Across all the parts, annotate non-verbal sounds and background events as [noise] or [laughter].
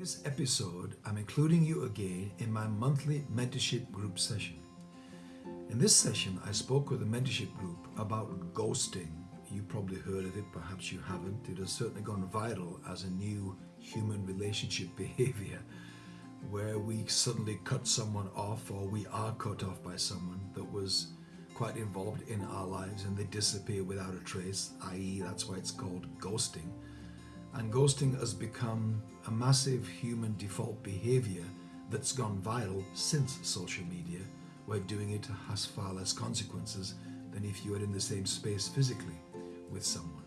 this episode, I'm including you again in my monthly mentorship group session. In this session, I spoke with a mentorship group about ghosting. You probably heard of it, perhaps you haven't. It has certainly gone viral as a new human relationship [laughs] behavior where we suddenly cut someone off or we are cut off by someone that was quite involved in our lives and they disappear without a trace, i.e. that's why it's called ghosting. And ghosting has become a massive human default behavior that's gone viral since social media, where doing it has far less consequences than if you were in the same space physically with someone.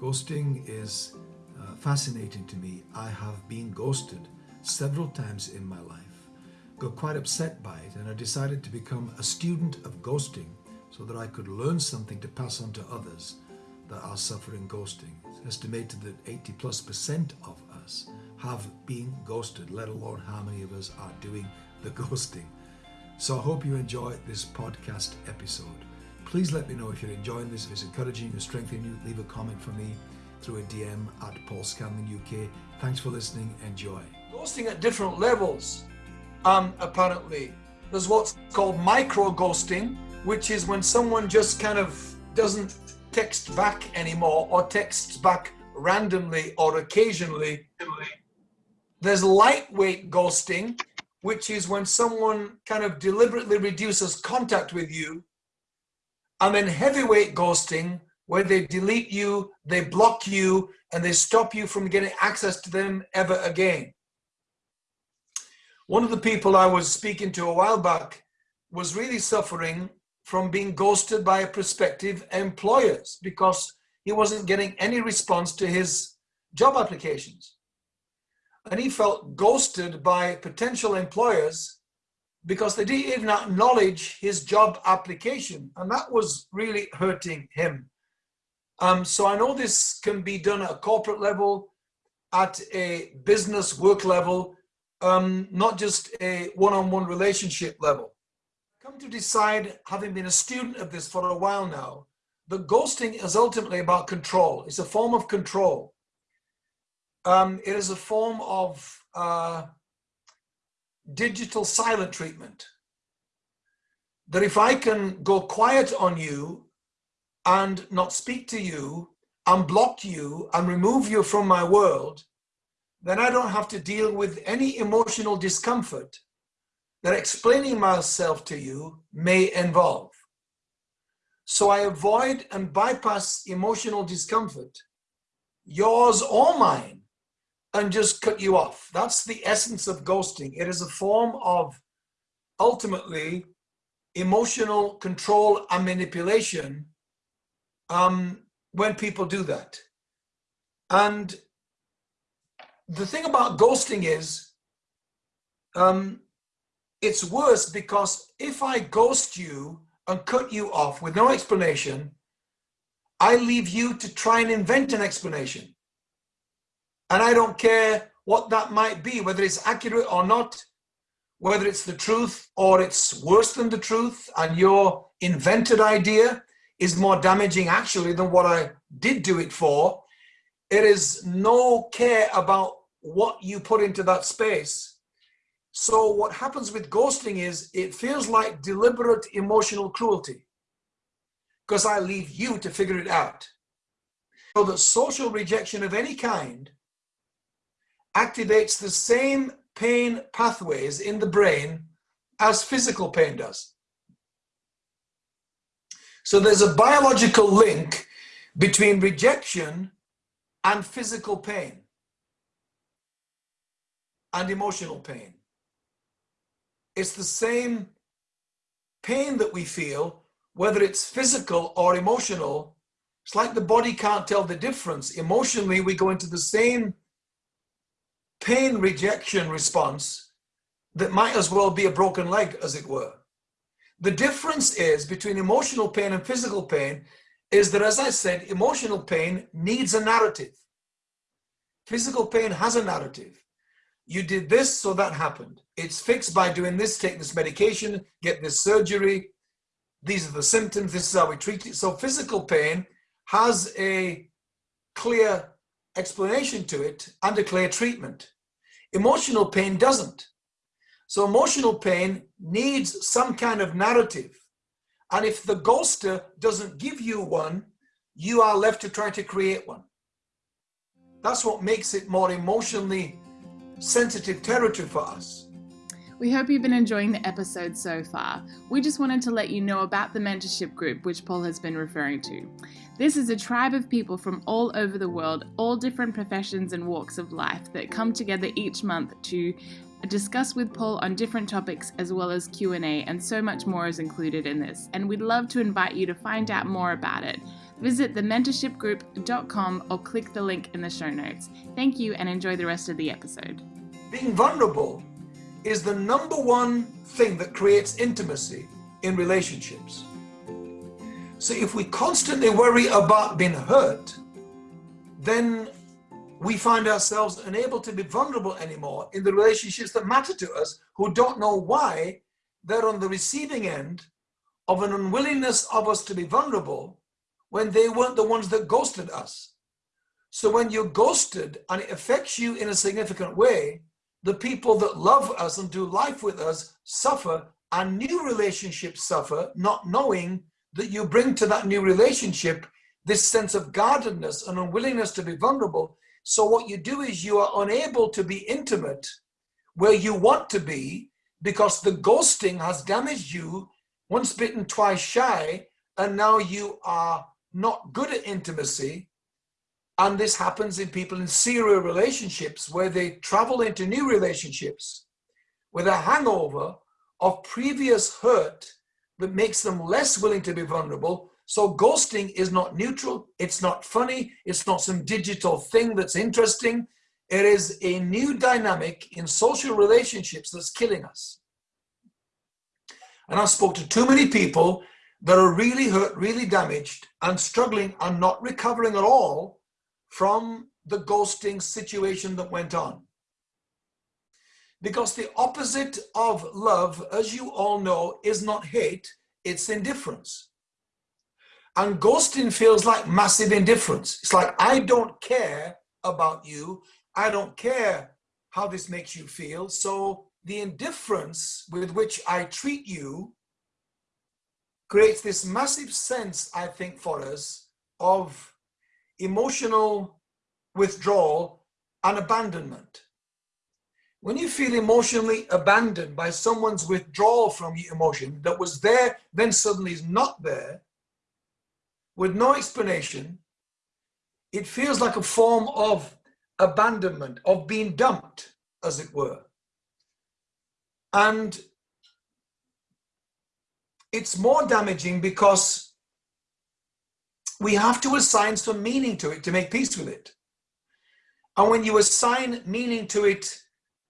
Ghosting is uh, fascinating to me. I have been ghosted several times in my life, got quite upset by it, and I decided to become a student of ghosting so that I could learn something to pass on to others that are suffering ghosting. It's estimated that 80 plus percent of us have been ghosted, let alone how many of us are doing the [laughs] ghosting. So I hope you enjoy this podcast episode. Please let me know if you're enjoying this, if it's encouraging you, strengthening you. Leave a comment for me through a DM at Paul Scanlon UK. Thanks for listening. Enjoy. Ghosting at different levels, um, apparently. There's what's called micro ghosting, which is when someone just kind of doesn't text back anymore or texts back randomly or occasionally. There's lightweight ghosting, which is when someone kind of deliberately reduces contact with you. And then heavyweight ghosting, where they delete you, they block you, and they stop you from getting access to them ever again. One of the people I was speaking to a while back was really suffering from being ghosted by prospective employers because he wasn't getting any response to his job applications. And he felt ghosted by potential employers because they didn't even acknowledge his job application. And that was really hurting him. Um, so I know this can be done at a corporate level, at a business work level, um, not just a one-on-one -on -one relationship level come to decide, having been a student of this for a while now, that ghosting is ultimately about control. It's a form of control. Um, it is a form of uh, digital silent treatment. That if I can go quiet on you and not speak to you and block you and remove you from my world, then I don't have to deal with any emotional discomfort that explaining myself to you may involve. So I avoid and bypass emotional discomfort, yours or mine, and just cut you off. That's the essence of ghosting. It is a form of ultimately emotional control and manipulation um, when people do that. And the thing about ghosting is um, it's worse because if I ghost you and cut you off with no explanation, I leave you to try and invent an explanation. And I don't care what that might be, whether it's accurate or not, whether it's the truth or it's worse than the truth, and your invented idea is more damaging actually than what I did do it for. It is no care about what you put into that space so what happens with ghosting is it feels like deliberate emotional cruelty because I leave you to figure it out. So that social rejection of any kind activates the same pain pathways in the brain as physical pain does. So there's a biological link between rejection and physical pain and emotional pain. It's the same pain that we feel, whether it's physical or emotional. It's like the body can't tell the difference. Emotionally, we go into the same pain rejection response that might as well be a broken leg, as it were. The difference is between emotional pain and physical pain is that, as I said, emotional pain needs a narrative. Physical pain has a narrative you did this, so that happened. It's fixed by doing this, take this medication, get this surgery. These are the symptoms, this is how we treat it. So physical pain has a clear explanation to it and a clear treatment. Emotional pain doesn't. So emotional pain needs some kind of narrative. And if the ghoster doesn't give you one, you are left to try to create one. That's what makes it more emotionally sensitive territory for us. We hope you've been enjoying the episode so far. We just wanted to let you know about the mentorship group which Paul has been referring to. This is a tribe of people from all over the world, all different professions and walks of life that come together each month to discuss with Paul on different topics as well as Q&A and so much more is included in this and we'd love to invite you to find out more about it. Visit thementorshipgroup.com or click the link in the show notes. Thank you and enjoy the rest of the episode. Being vulnerable is the number one thing that creates intimacy in relationships. So if we constantly worry about being hurt, then we find ourselves unable to be vulnerable anymore in the relationships that matter to us who don't know why they're on the receiving end of an unwillingness of us to be vulnerable when they weren't the ones that ghosted us. So when you're ghosted and it affects you in a significant way, the people that love us and do life with us suffer and new relationships suffer, not knowing that you bring to that new relationship this sense of guardedness and unwillingness to be vulnerable. So what you do is you are unable to be intimate where you want to be because the ghosting has damaged you once bitten, twice shy, and now you are not good at intimacy. And this happens in people in serial relationships where they travel into new relationships with a hangover of previous hurt that makes them less willing to be vulnerable. So ghosting is not neutral. It's not funny. It's not some digital thing that's interesting. It is a new dynamic in social relationships that's killing us. And I spoke to too many people that are really hurt, really damaged and struggling and not recovering at all from the ghosting situation that went on. Because the opposite of love, as you all know, is not hate, it's indifference. And ghosting feels like massive indifference. It's like, I don't care about you. I don't care how this makes you feel. So the indifference with which I treat you creates this massive sense, I think, for us of emotional withdrawal and abandonment. When you feel emotionally abandoned by someone's withdrawal from your emotion that was there, then suddenly is not there, with no explanation, it feels like a form of abandonment, of being dumped, as it were. And it's more damaging because we have to assign some meaning to it to make peace with it. And when you assign meaning to it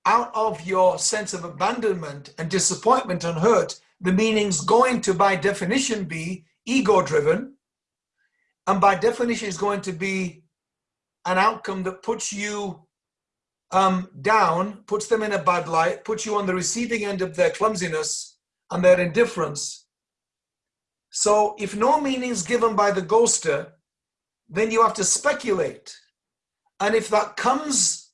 out of your sense of abandonment and disappointment and hurt, the meaning's going to, by definition, be ego driven. And by definition, is going to be an outcome that puts you um, down, puts them in a bad light, puts you on the receiving end of their clumsiness and their indifference. So if no meaning is given by the ghoster, then you have to speculate. And if that comes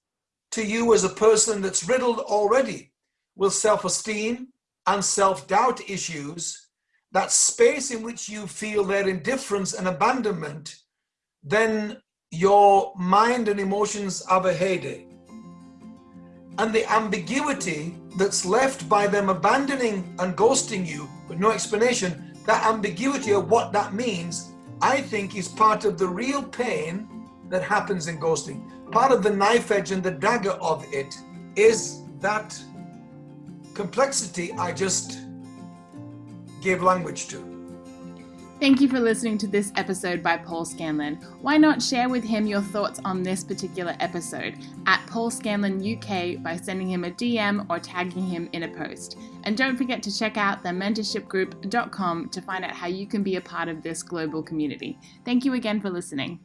to you as a person that's riddled already with self-esteem and self-doubt issues, that space in which you feel their indifference and abandonment, then your mind and emotions have a heyday. And the ambiguity that's left by them abandoning and ghosting you with no explanation, that ambiguity of what that means, I think is part of the real pain that happens in ghosting part of the knife edge and the dagger of it is that complexity I just gave language to. Thank you for listening to this episode by Paul Scanlon. Why not share with him your thoughts on this particular episode at Paul Scanlon UK by sending him a DM or tagging him in a post. And don't forget to check out the mentorshipgroup.com to find out how you can be a part of this global community. Thank you again for listening.